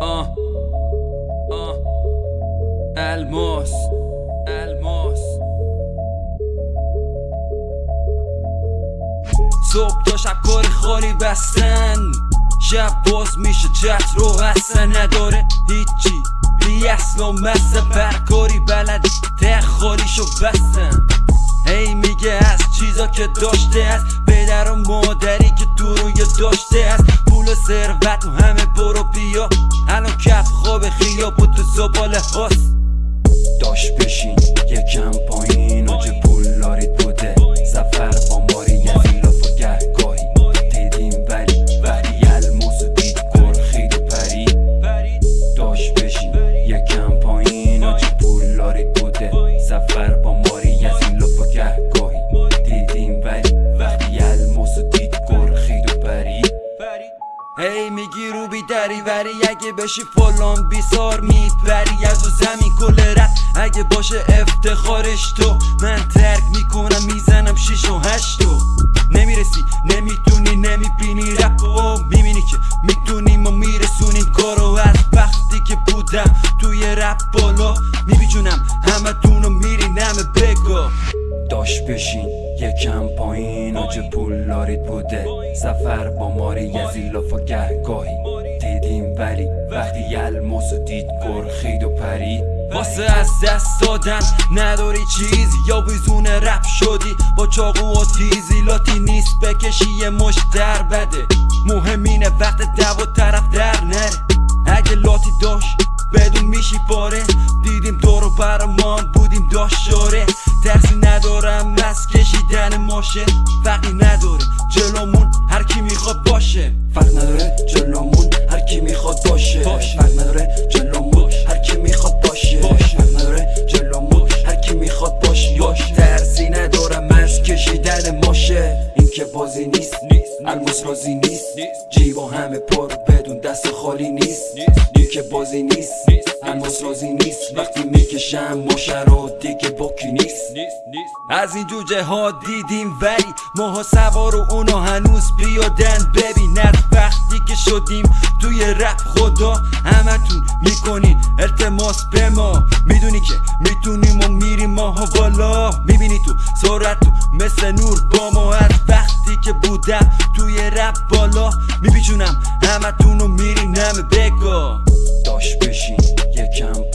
آه. آه. الماس. الماس. صبح تا شب کاری خالی بستن. شب باز میشه چت رو اصلا نداره هیچی. بی اصل و مزه برکاری بلد ته خالیشو بستن. هی میگه از چیزا که داشته است پدر و مادری خیاب و تو زباله هاست داشت بشین یکم وری اگه بشی فلان بیسار میپری. از زمین کل رد. اگه باشه افتخارش تو. من ترک می‌کنم می‌زنم شیش و هشتو نمی‌رسی نمی‌تونی نمی‌بینی رپ و می‌بینی که می‌تونیم و میرسونیم. کارو از وقتی که بودم توی رپ بالا میبیجونم همه تونو میری نمه بگو. داشت بشین یکم پایین. چه پول لارید بوده. سفر با ماری از این لاف و گهگاهی. ولی وقتی الماس و دید گرخید و پرید واسه از دست دادن نداری چیزی. یا بیزون رپ شدی با چاقو و تیزی. لاتی نیست بکشی یه مش در بده. مهم اینه وقت دو طرف در نره. اگه لاتی داشت بدون میشی پاره. دیدیم دورو برمان بودیم داشاره ترسی ندارم از کشیدن ماشه. فقی نداره جلومون هر کی می‌خواد باشه. فرق نداره جلومون الماس رازی نیست. جیبا همه پر بدون دست خالی نیست. که بازی نیست. الماس رازی نیست. وقتی می‌کشم رو دیگه باکی نیست. از این جوجه ها دیدیم ولی ماها سوار و اونا هنوز بیادن. ببین وقتی که شدیم توی رپ خدا همتون می‌کنین التماس به ما. می‌دونی که می‌تونیم و میریم ماها بالا. می‌بینی تو سرعت تو مثل نور با ما. از وقتی که بودم توی رپ بالا میبیچونم همتون و میری نمه بگو. داشت بشین یکم